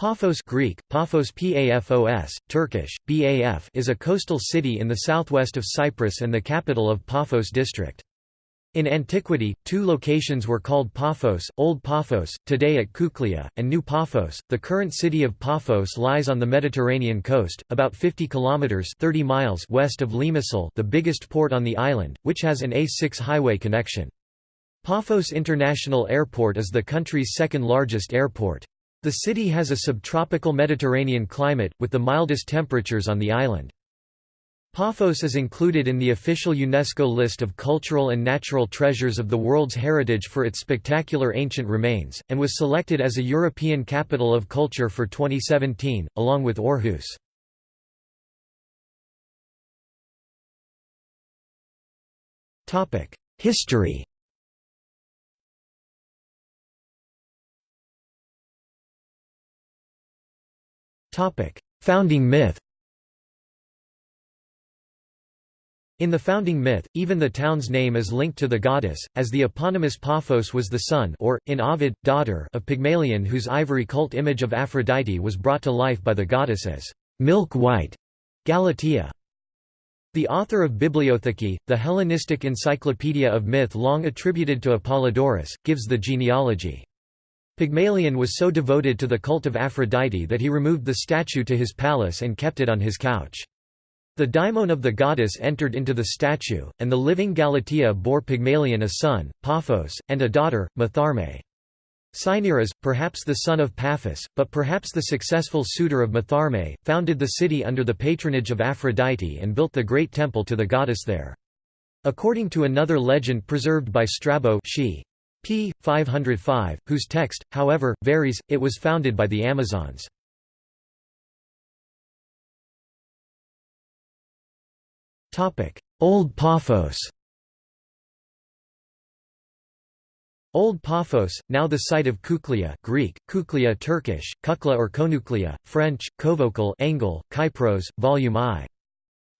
Paphos Greek, Paphos Pafos, Turkish, Baf is a coastal city in the southwest of Cyprus and the capital of Paphos district. In antiquity, two locations were called Paphos, Old Paphos, today at Kuklia, and New Paphos. The current city of Paphos lies on the Mediterranean coast, about 50 kilometers (30 miles) west of Limassol, the biggest port on the island, which has an A6 highway connection. Paphos International Airport is the country's second largest airport. The city has a subtropical Mediterranean climate, with the mildest temperatures on the island. Paphos is included in the official UNESCO list of cultural and natural treasures of the world's heritage for its spectacular ancient remains, and was selected as a European Capital of Culture for 2017, along with Aarhus. History Founding myth In the founding myth, even the town's name is linked to the goddess, as the eponymous Paphos was the son or, in Ovid, daughter of Pygmalion whose ivory cult image of Aphrodite was brought to life by the goddess as milk-white Galatea. The author of Bibliotheke, the Hellenistic encyclopedia of myth long attributed to Apollodorus, gives the genealogy. Pygmalion was so devoted to the cult of Aphrodite that he removed the statue to his palace and kept it on his couch. The daimon of the goddess entered into the statue, and the living Galatea bore Pygmalion a son, Paphos, and a daughter, Matharme. Cinyras, perhaps the son of Paphos, but perhaps the successful suitor of Matharme, founded the city under the patronage of Aphrodite and built the great temple to the goddess there. According to another legend preserved by Strabo she p. 505, whose text, however, varies, it was founded by the Amazons. Old Paphos Old Paphos, now the site of Kuklia Greek, Kuklia Turkish, Kukla or Konuklia, French, Kovokal Engel, Kypros, Volume I.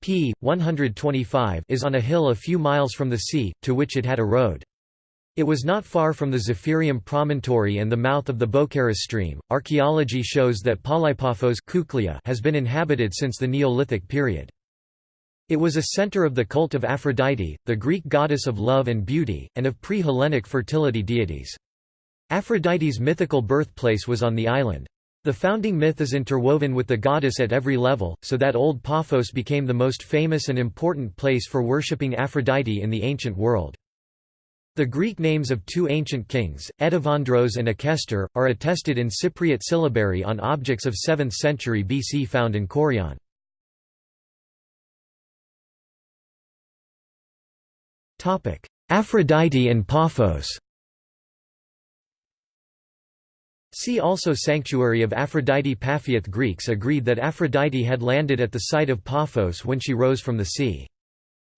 p. 125 is on a hill a few miles from the sea, to which it had a road. It was not far from the Zephyrium promontory and the mouth of the Boukeras stream. Archaeology shows that Palaepaphos has been inhabited since the Neolithic period. It was a center of the cult of Aphrodite, the Greek goddess of love and beauty, and of pre-Hellenic fertility deities. Aphrodite's mythical birthplace was on the island. The founding myth is interwoven with the goddess at every level, so that Old Paphos became the most famous and important place for worshipping Aphrodite in the ancient world. The Greek names of two ancient kings, Etivandros and Acestor, are attested in Cypriot syllabary on objects of 7th century BC found in Kourion. Aphrodite and Paphos See also Sanctuary of Aphrodite Paphiath Greeks agreed that Aphrodite had landed at the site of Paphos when she rose from the sea.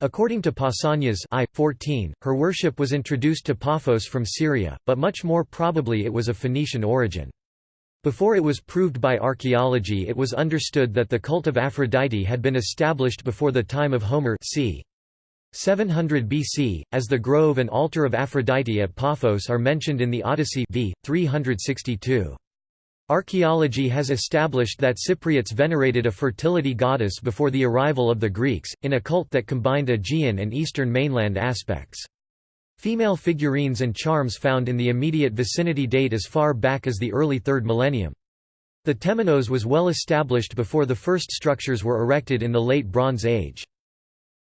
According to Pausanias I, 14, her worship was introduced to Paphos from Syria, but much more probably it was of Phoenician origin. Before it was proved by archaeology it was understood that the cult of Aphrodite had been established before the time of Homer c. 700 BC, as the grove and altar of Aphrodite at Paphos are mentioned in the Odyssey v. 362. Archaeology has established that Cypriots venerated a fertility goddess before the arrival of the Greeks, in a cult that combined Aegean and eastern mainland aspects. Female figurines and charms found in the immediate vicinity date as far back as the early 3rd millennium. The temenos was well established before the first structures were erected in the Late Bronze Age.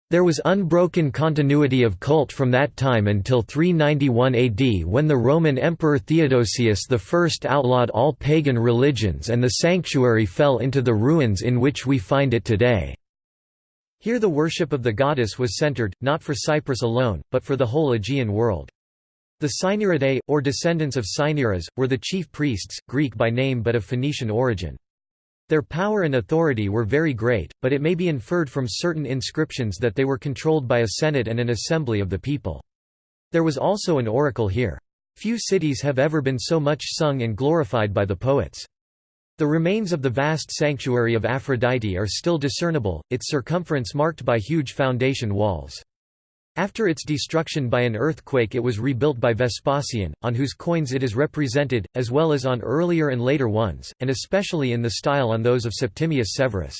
There was unbroken continuity of cult from that time until 391 AD when the Roman Emperor Theodosius I outlawed all pagan religions and the sanctuary fell into the ruins in which we find it today. Here the worship of the goddess was centered, not for Cyprus alone, but for the whole Aegean world. The Cinyridae, or descendants of Cinyras, were the chief priests, Greek by name but of Phoenician origin. Their power and authority were very great, but it may be inferred from certain inscriptions that they were controlled by a senate and an assembly of the people. There was also an oracle here. Few cities have ever been so much sung and glorified by the poets. The remains of the vast sanctuary of Aphrodite are still discernible, its circumference marked by huge foundation walls. After its destruction by an earthquake it was rebuilt by Vespasian, on whose coins it is represented, as well as on earlier and later ones, and especially in the style on those of Septimius Severus.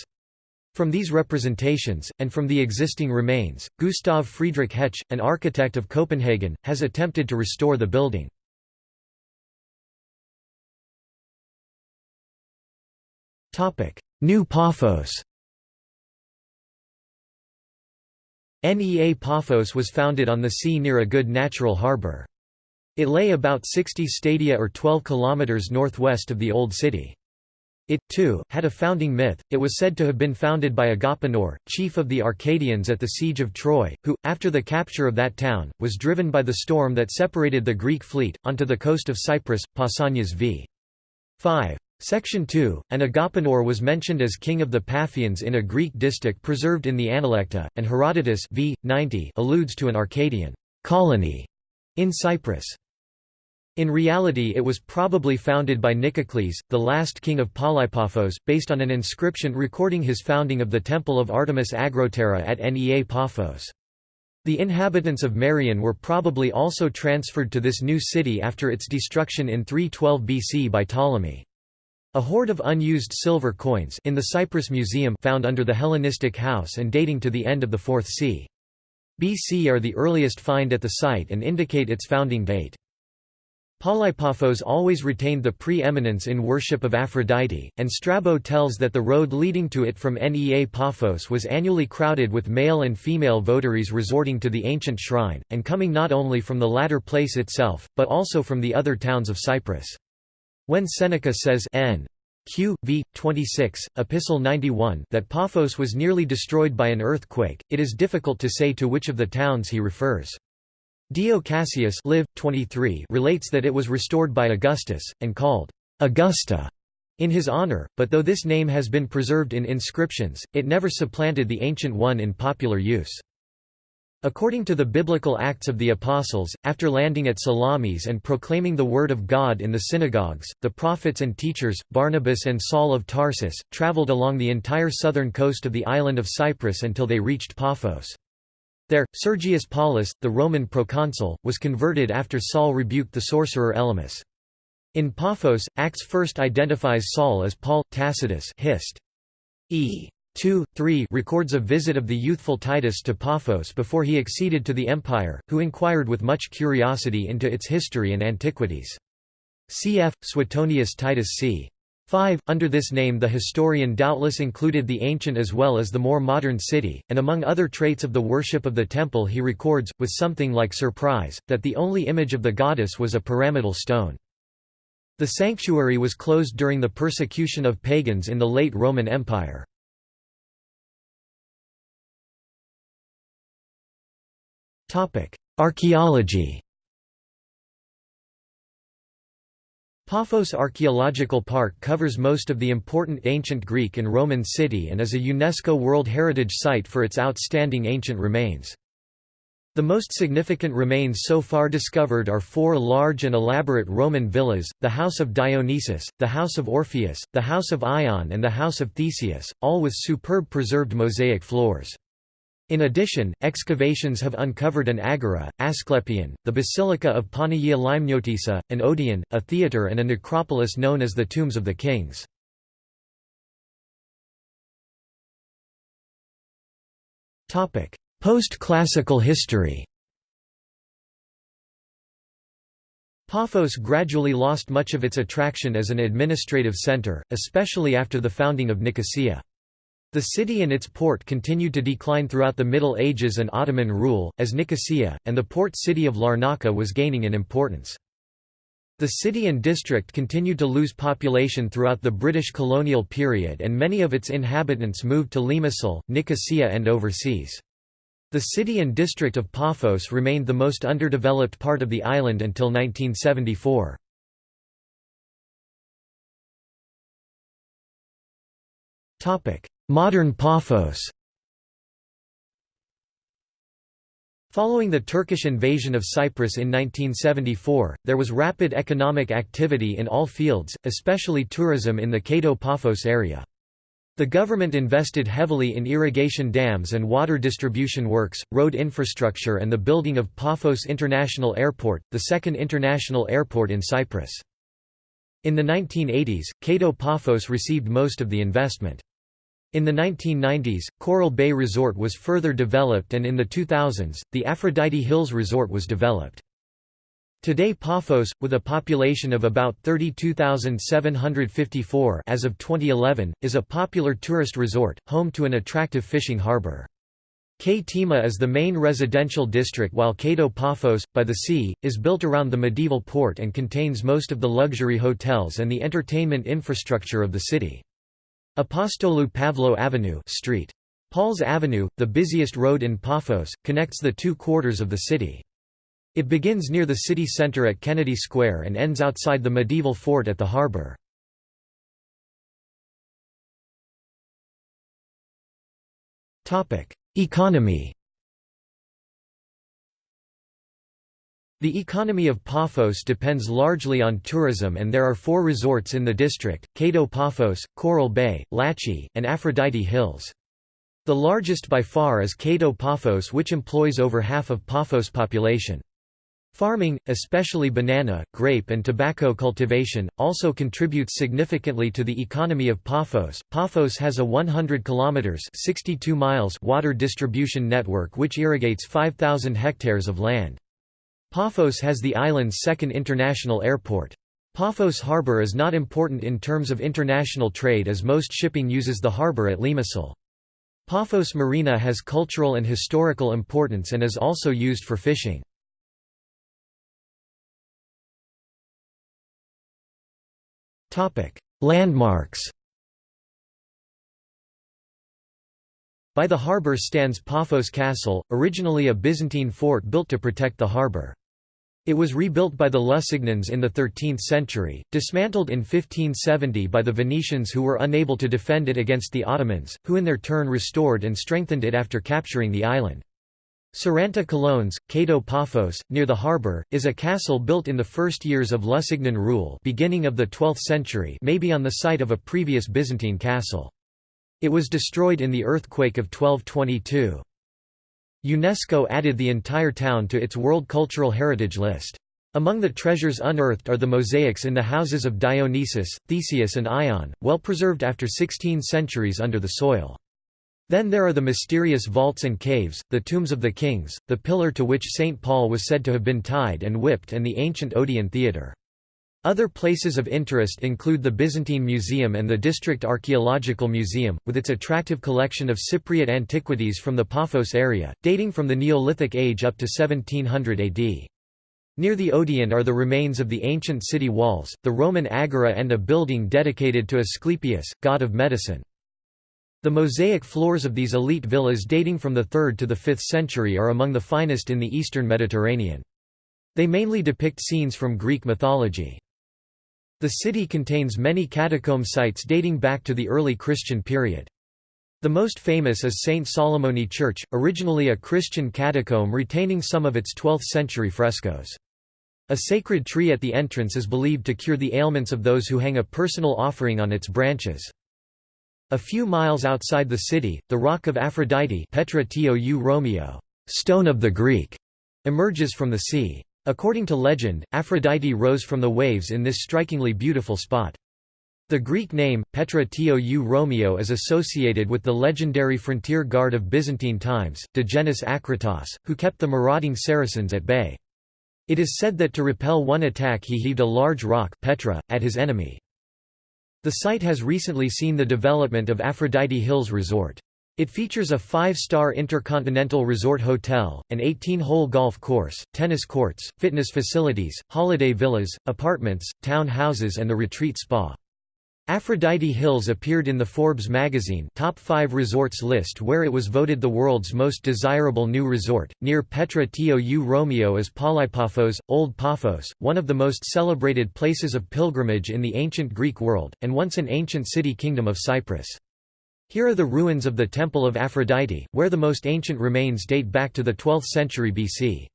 From these representations, and from the existing remains, Gustav Friedrich Hetsch, an architect of Copenhagen, has attempted to restore the building. New Paphos Nea Paphos was founded on the sea near a good natural harbour. It lay about 60 stadia or 12 kilometres northwest of the Old City. It, too, had a founding myth, it was said to have been founded by Agapenor, chief of the Arcadians at the Siege of Troy, who, after the capture of that town, was driven by the storm that separated the Greek fleet, onto the coast of Cyprus, Pausanias v. 5. Section 2, and Agapenor was mentioned as king of the Paphians in a Greek distich preserved in the Analecta, and Herodotus v. 90 alludes to an Arcadian colony in Cyprus. In reality it was probably founded by Nicocles, the last king of Palaepaphos, based on an inscription recording his founding of the temple of Artemis Agrotera at Nea Paphos. The inhabitants of Marion were probably also transferred to this new city after its destruction in 312 BC by Ptolemy. A hoard of unused silver coins in the Cyprus Museum found under the Hellenistic house and dating to the end of the 4th c. BC are the earliest find at the site and indicate its founding date. Palaepaphos always retained the pre-eminence in worship of Aphrodite, and Strabo tells that the road leading to it from Nea Paphos was annually crowded with male and female votaries resorting to the ancient shrine, and coming not only from the latter place itself, but also from the other towns of Cyprus. When Seneca says N. Q. v. 26, Epistle 91 that Paphos was nearly destroyed by an earthquake, it is difficult to say to which of the towns he refers. Dio Cassius live, 23 relates that it was restored by Augustus, and called Augusta in his honor, but though this name has been preserved in inscriptions, it never supplanted the ancient one in popular use. According to the biblical Acts of the Apostles, after landing at Salamis and proclaiming the Word of God in the synagogues, the prophets and teachers, Barnabas and Saul of Tarsus, traveled along the entire southern coast of the island of Cyprus until they reached Paphos. There, Sergius Paulus, the Roman proconsul, was converted after Saul rebuked the sorcerer Elymas. In Paphos, Acts first identifies Saul as Paul, Tacitus Hist. E. 2, 3 records a visit of the youthful Titus to Paphos before he acceded to the empire, who inquired with much curiosity into its history and antiquities. Cf. Suetonius Titus c. 5. Under this name the historian doubtless included the ancient as well as the more modern city, and among other traits of the worship of the temple he records, with something like surprise, that the only image of the goddess was a pyramidal stone. The sanctuary was closed during the persecution of pagans in the late Roman Empire. Archaeology Paphos Archaeological Park covers most of the important ancient Greek and Roman city and is a UNESCO World Heritage Site for its outstanding ancient remains. The most significant remains so far discovered are four large and elaborate Roman villas, the House of Dionysus, the House of Orpheus, the House of Ion and the House of Theseus, all with superb preserved mosaic floors. In addition, excavations have uncovered an agora, Asclepion, the Basilica of Panagia Limeniotissa, an Odeon, a theatre and a necropolis known as the Tombs of the Kings. Post-classical history Paphos gradually lost much of its attraction as an administrative centre, especially after the founding of Nicosia. The city and its port continued to decline throughout the Middle Ages and Ottoman rule, as Nicosia, and the port city of Larnaca was gaining in importance. The city and district continued to lose population throughout the British colonial period and many of its inhabitants moved to Limassol, Nicosia and overseas. The city and district of Paphos remained the most underdeveloped part of the island until 1974. Modern Paphos Following the Turkish invasion of Cyprus in 1974, there was rapid economic activity in all fields, especially tourism in the Kato-Paphos area. The government invested heavily in irrigation dams and water distribution works, road infrastructure and the building of Paphos International Airport, the second international airport in Cyprus. In the 1980s, Kato Paphos received most of the investment. In the 1990s, Coral Bay Resort was further developed and in the 2000s, the Aphrodite Hills Resort was developed. Today Paphos, with a population of about 32,754 as of 2011, is a popular tourist resort, home to an attractive fishing harbor. Ktima is the main residential district while Kato Paphos, by the sea, is built around the medieval port and contains most of the luxury hotels and the entertainment infrastructure of the city. Apostolou Pavlo Avenue Street. Paul's Avenue, the busiest road in Paphos, connects the two quarters of the city. It begins near the city center at Kennedy Square and ends outside the medieval fort at the harbor. Economy The economy of Paphos depends largely on tourism and there are four resorts in the district, Kato Paphos, Coral Bay, Latchi, and Aphrodite Hills. The largest by far is Kato Paphos which employs over half of Paphos population. Farming, especially banana, grape and tobacco cultivation, also contributes significantly to the economy of Paphos. Paphos has a 100 kilometers (62 miles) water distribution network which irrigates 5000 hectares of land. Paphos has the island's second international airport. Paphos harbor is not important in terms of international trade as most shipping uses the harbor at Limassol. Paphos Marina has cultural and historical importance and is also used for fishing. Landmarks By the harbour stands Paphos Castle, originally a Byzantine fort built to protect the harbour. It was rebuilt by the Lusignans in the 13th century, dismantled in 1570 by the Venetians who were unable to defend it against the Ottomans, who in their turn restored and strengthened it after capturing the island. Saranta Kolones, Kato Paphos, near the harbour, is a castle built in the first years of Lusignan rule beginning of the 12th century maybe on the site of a previous Byzantine castle. It was destroyed in the earthquake of 1222. UNESCO added the entire town to its World Cultural Heritage List. Among the treasures unearthed are the mosaics in the houses of Dionysus, Theseus and Ion, well preserved after 16 centuries under the soil. Then there are the mysterious vaults and caves, the tombs of the kings, the pillar to which St. Paul was said to have been tied and whipped and the ancient Odeon Theatre. Other places of interest include the Byzantine Museum and the District Archaeological Museum, with its attractive collection of Cypriot antiquities from the Paphos area, dating from the Neolithic age up to 1700 AD. Near the Odeon are the remains of the ancient city walls, the Roman agora and a building dedicated to Asclepius, god of medicine. The mosaic floors of these elite villas dating from the 3rd to the 5th century are among the finest in the eastern Mediterranean. They mainly depict scenes from Greek mythology. The city contains many catacomb sites dating back to the early Christian period. The most famous is St. Solomoni Church, originally a Christian catacomb retaining some of its 12th-century frescoes. A sacred tree at the entrance is believed to cure the ailments of those who hang a personal offering on its branches. A few miles outside the city, the Rock of Aphrodite Petra Romiou, stone of the Greek, emerges from the sea. According to legend, Aphrodite rose from the waves in this strikingly beautiful spot. The Greek name, Petra Tou Romiou is associated with the legendary frontier guard of Byzantine times, Digenis Akritas, who kept the marauding Saracens at bay. It is said that to repel one attack he heaved a large rock Petra, at his enemy. The site has recently seen the development of Aphrodite Hills Resort. It features a five-star intercontinental resort hotel, an 18-hole golf course, tennis courts, fitness facilities, holiday villas, apartments, town houses and the retreat spa. Aphrodite Hills appeared in the Forbes magazine Top 5 Resorts list where it was voted the world's most desirable new resort. Near Petra Tou Romiou is Palaepaphos, Old Paphos, one of the most celebrated places of pilgrimage in the ancient Greek world, and once an ancient city kingdom of Cyprus. Here are the ruins of the Temple of Aphrodite, where the most ancient remains date back to the 12th century BC.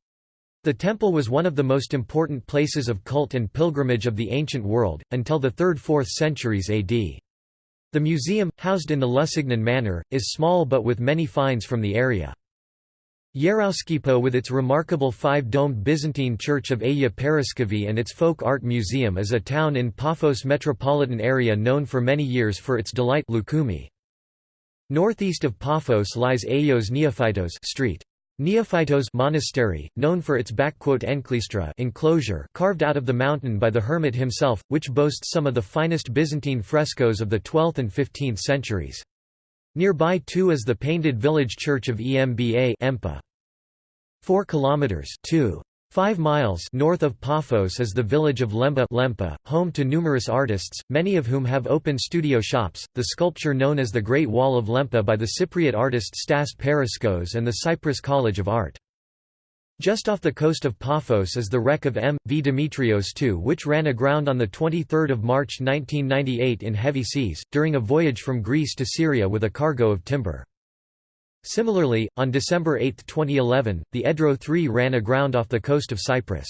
The temple was one of the most important places of cult and pilgrimage of the ancient world, until the 3rd–4th centuries AD. The museum, housed in the Lusignan Manor, is small but with many finds from the area. Yerouskypo with its remarkable five-domed Byzantine church of Aya Paraskevi and its folk art museum is a town in Paphos metropolitan area known for many years for its delight loukoumi. Northeast of Paphos lies Ayios Neophytos street. Neophytos monastery, known for its enklistra enclosure carved out of the mountain by the hermit himself, which boasts some of the finest Byzantine frescoes of the 12th and 15th centuries. Nearby too is the painted village church of Emba Empa. 4 kilometers 2 5 miles north of Paphos is the village of Lempa Lempa, home to numerous artists, many of whom have open studio shops. The sculpture known as the Great Wall of Lempa by the Cypriot artist Stas Paraskos and the Cyprus College of Art. Just off the coast of Paphos is the wreck of M. V. Demetrios II which ran aground on 23 March 1998 in heavy seas, during a voyage from Greece to Syria with a cargo of timber. Similarly, on December 8, 2011, the Edro III ran aground off the coast of Cyprus.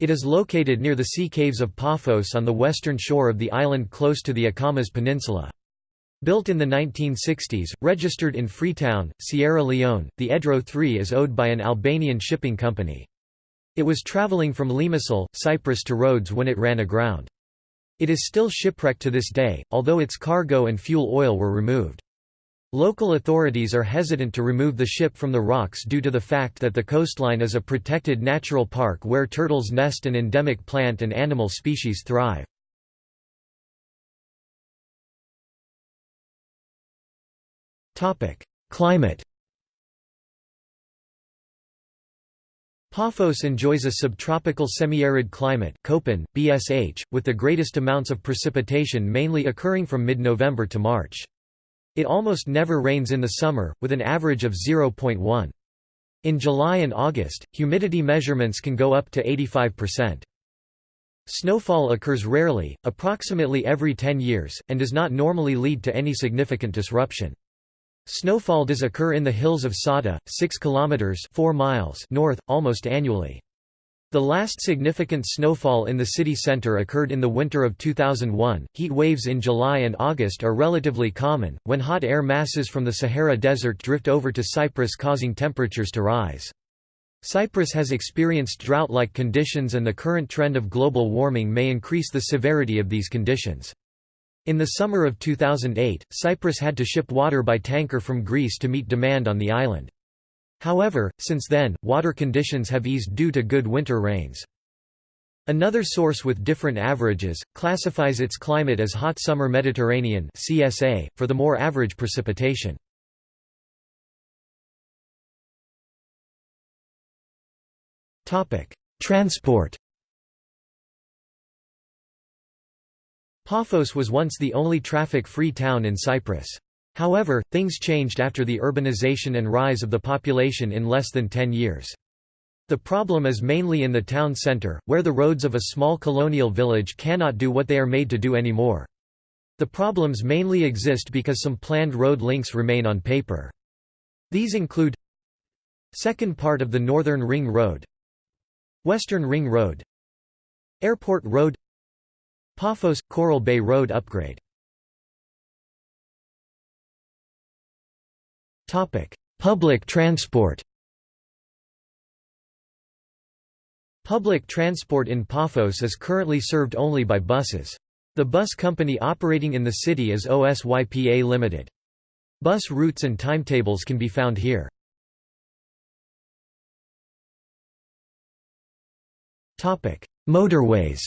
It is located near the sea caves of Paphos on the western shore of the island close to the Akamas Peninsula. Built in the 1960s, registered in Freetown, Sierra Leone, the Edro 3 is owned by an Albanian shipping company. It was traveling from Limassol, Cyprus to Rhodes when it ran aground. It is still shipwrecked to this day, although its cargo and fuel oil were removed. Local authorities are hesitant to remove the ship from the rocks due to the fact that the coastline is a protected natural park where turtles nest and endemic plant and animal species thrive. Climate Paphos enjoys a subtropical semi-arid climate Köppen, BSH, with the greatest amounts of precipitation mainly occurring from mid-November to March. It almost never rains in the summer, with an average of 0.1. In July and August, humidity measurements can go up to 85%. Snowfall occurs rarely, approximately every 10 years, and does not normally lead to any significant disruption. Snowfall does occur in the hills of Sada, 6 kilometers 4 miles north, almost annually. The last significant snowfall in the city center occurred in the winter of 2001. Heat waves in July and August are relatively common, when hot air masses from the Sahara Desert drift over to Cyprus causing temperatures to rise. Cyprus has experienced drought-like conditions and the current trend of global warming may increase the severity of these conditions. In the summer of 2008, Cyprus had to ship water by tanker from Greece to meet demand on the island. However, since then, water conditions have eased due to good winter rains. Another source with different averages, classifies its climate as hot summer Mediterranean CSA, for the more average precipitation. Transport Paphos was once the only traffic-free town in Cyprus. However, things changed after the urbanization and rise of the population in less than 10 years. The problem is mainly in the town center, where the roads of a small colonial village cannot do what they are made to do anymore. The problems mainly exist because some planned road links remain on paper. These include Second part of the Northern Ring Road Western Ring Road Airport Road Paphos – Coral Bay Road upgrade Public transport Public transport in Paphos is currently served only by buses. The bus company operating in the city is OSYPA Limited. Bus routes and timetables can be found here. Motorways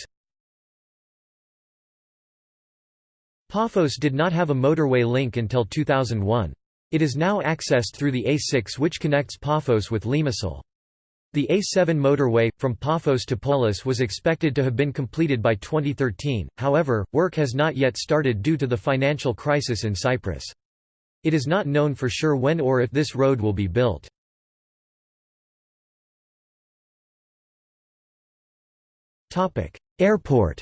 Paphos did not have a motorway link until 2001. It is now accessed through the A6 which connects Paphos with Limassol. The A7 motorway, from Paphos to Polis was expected to have been completed by 2013, however, work has not yet started due to the financial crisis in Cyprus. It is not known for sure when or if this road will be built. Airport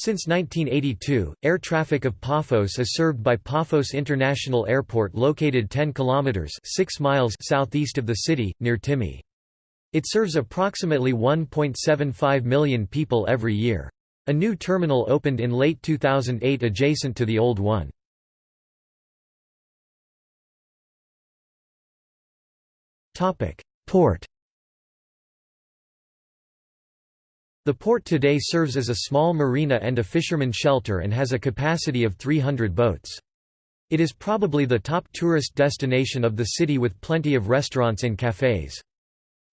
Since 1982, air traffic of Paphos is served by Paphos International Airport located 10 kilometers 6 miles southeast of the city near Timi. It serves approximately 1.75 million people every year. A new terminal opened in late 2008 adjacent to the old one. Topic: Port The port today serves as a small marina and a fisherman shelter and has a capacity of 300 boats. It is probably the top tourist destination of the city with plenty of restaurants and cafes.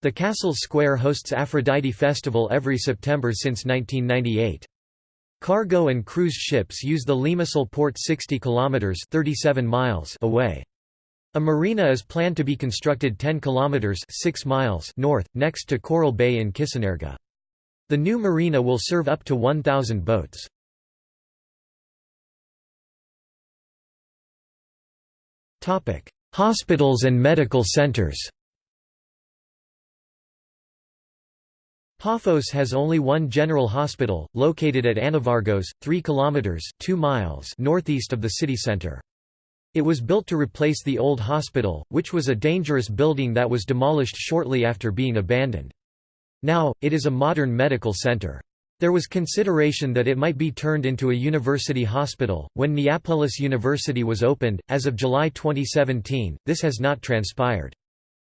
The castle Square hosts Aphrodite Festival every September since 1998. Cargo and cruise ships use the Limassol port 60 kilometers 37 miles away. A marina is planned to be constructed 10 kilometers 6 miles north next to Coral Bay in Kissonerga. The new marina will serve up to 1000 boats. Hospitals and medical centers Paphos has only one general hospital, located at Anavargos, 3 km 2 miles northeast of the city center. It was built to replace the old hospital, which was a dangerous building that was demolished shortly after being abandoned. Now, it is a modern medical center. There was consideration that it might be turned into a university hospital. When Neapolis University was opened, as of July 2017, this has not transpired.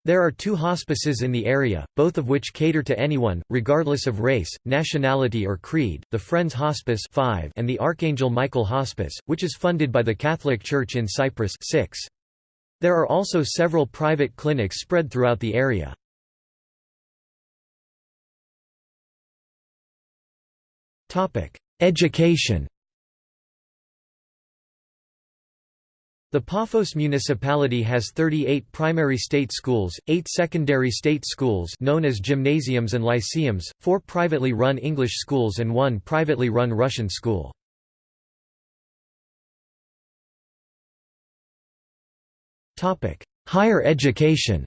There are two hospices in the area, both of which cater to anyone, regardless of race, nationality or creed, the Friends Hospice 5 and the Archangel Michael Hospice, which is funded by the Catholic Church in Cyprus 6. There are also several private clinics spread throughout the area. Education The Paphos municipality has 38 primary state schools, 8 secondary state schools known as gymnasiums and lyceums, 4 privately run English schools and 1 privately run Russian school. Higher education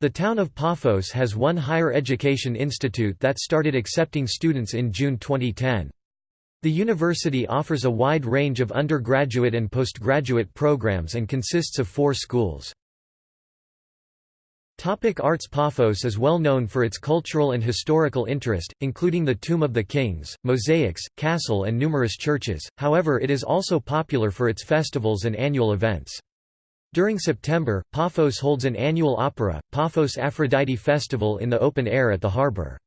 The town of Paphos has one higher education institute that started accepting students in June 2010. The university offers a wide range of undergraduate and postgraduate programs and consists of four schools. Topic Arts Paphos is well known for its cultural and historical interest, including the Tomb of the Kings, mosaics, castle and numerous churches, however it is also popular for its festivals and annual events. During September, Paphos holds an annual opera, Paphos Aphrodite Festival in the open air at the harbor.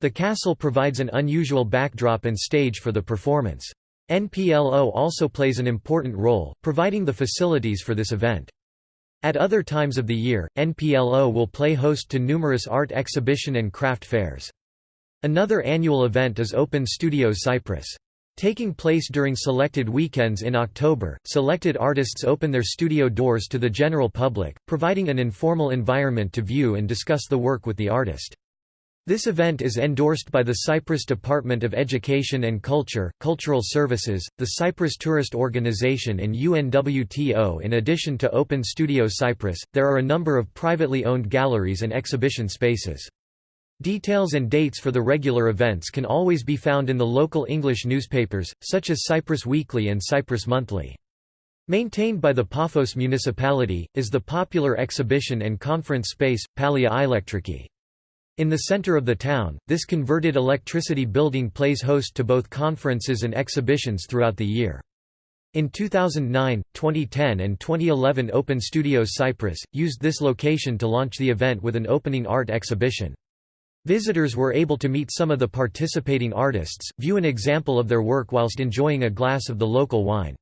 The castle provides an unusual backdrop and stage for the performance. NPLO also plays an important role, providing the facilities for this event. At other times of the year, NPLO will play host to numerous art exhibition and craft fairs. Another annual event is Open Studios Cyprus. Taking place during selected weekends in October, selected artists open their studio doors to the general public, providing an informal environment to view and discuss the work with the artist. This event is endorsed by the Cyprus Department of Education and Culture, Cultural Services, the Cyprus Tourist Organization and UNWTO In addition to Open Studio Cyprus, there are a number of privately owned galleries and exhibition spaces. Details and dates for the regular events can always be found in the local English newspapers, such as Cyprus Weekly and Cyprus Monthly. Maintained by the Paphos municipality, is the popular exhibition and conference space, Palia Elektriki. In the center of the town, this converted electricity building plays host to both conferences and exhibitions throughout the year. In 2009, 2010 and 2011 Open Studios Cyprus, used this location to launch the event with an opening art exhibition. Visitors were able to meet some of the participating artists, view an example of their work whilst enjoying a glass of the local wine.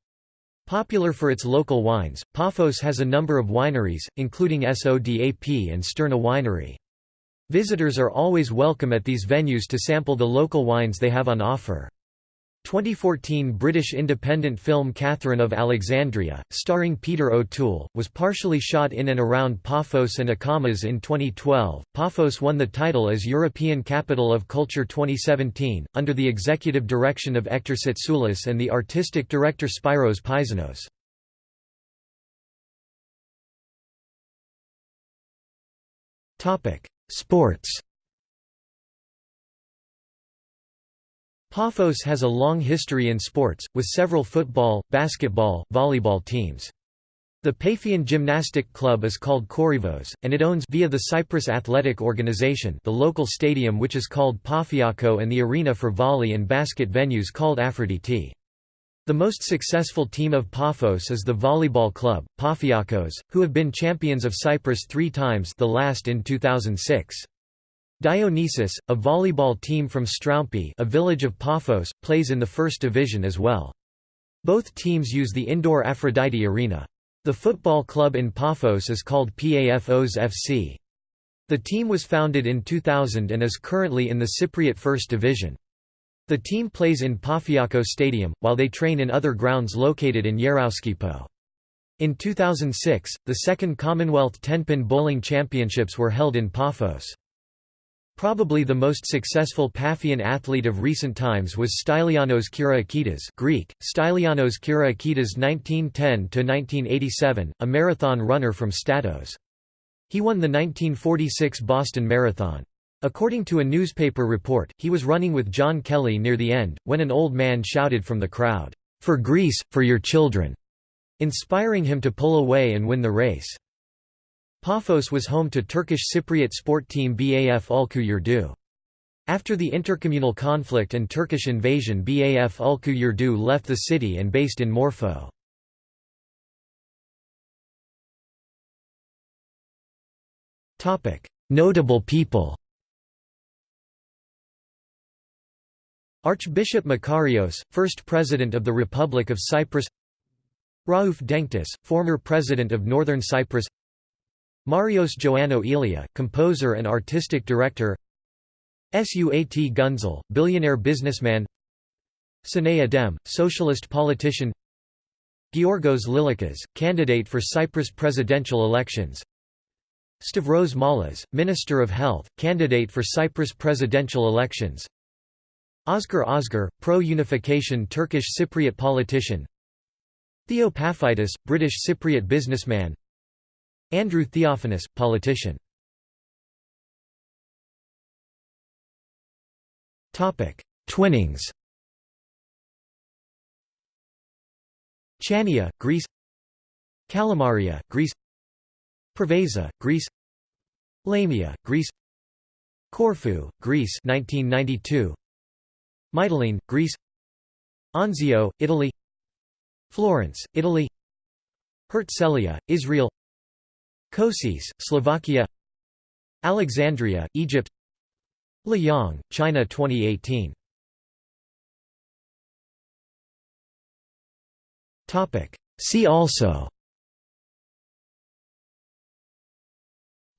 Popular for its local wines, Paphos has a number of wineries, including SODAP and Sterna Winery. Visitors are always welcome at these venues to sample the local wines they have on offer. 2014 British independent film Catherine of Alexandria, starring Peter O'Toole, was partially shot in and around Paphos and Akamas in 2012. Paphos won the title as European Capital of Culture 2017, under the executive direction of Ektor Tsatsoulis and the artistic director Spyros Paisanos. Sports Paphos has a long history in sports, with several football, basketball, volleyball teams. The Paphian Gymnastic Club is called Korivos, and it owns via the Cyprus Athletic Organization the local stadium which is called Pafiako and the arena for volley and basket venues called Aphrodite. The most successful team of Paphos is the volleyball club, Pafiakos, who have been champions of Cyprus three times the last in 2006. Dionysus, a volleyball team from Stroumbi a village of Paphos, plays in the first division as well. Both teams use the indoor Aphrodite arena. The football club in Paphos is called PAFOS FC. The team was founded in 2000 and is currently in the Cypriot First Division. The team plays in Pafiako Stadium, while they train in other grounds located in Yerouskipo. In 2006, the second Commonwealth Tenpin Bowling Championships were held in Paphos. Probably the most successful Paphian athlete of recent times was Stylianos Kyriakides Greek, Stylianos Kyriakides 1910–1987, a marathon runner from Statos. He won the 1946 Boston Marathon. According to a newspaper report, he was running with John Kelly near the end, when an old man shouted from the crowd, "'For Greece, for your children!' inspiring him to pull away and win the race. Paphos was home to Turkish Cypriot sport team BAF Ulku Yurdu. After the intercommunal conflict and Turkish invasion BAF Ulku Yurdu left the city and based in Morpho. Notable people Archbishop Makarios, first President of the Republic of Cyprus Rauf Denktaş, former President of Northern Cyprus Marios Joannou Elia, composer and artistic director. Suat Gunzel, billionaire businessman. Sinay Adem, socialist politician. Georgos Lilikas, candidate for Cyprus presidential elections. Stavros Malas, Minister of Health, candidate for Cyprus presidential elections. Ozgur Ozgur, pro-unification Turkish Cypriot politician. Theo Paphitis, British Cypriot businessman Andrew Theophanous, politician. Twinnings. Chania, Greece. Kalamaria, Greece. Preveza, Greece. Lamia, Greece. Corfu, Greece 1992 Mytilene, Greece. Anzio, Italy. Florence, Italy. Herzliya, Israel Košice, Slovakia Alexandria, Egypt Liyang, China 2018 See also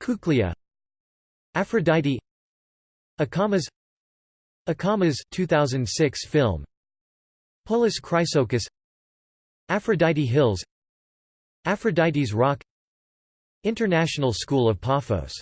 Kuklia Aphrodite Akamas Akamas 2006 film Polis Chrysochous Aphrodite Hills Aphrodite's Rock International School of Paphos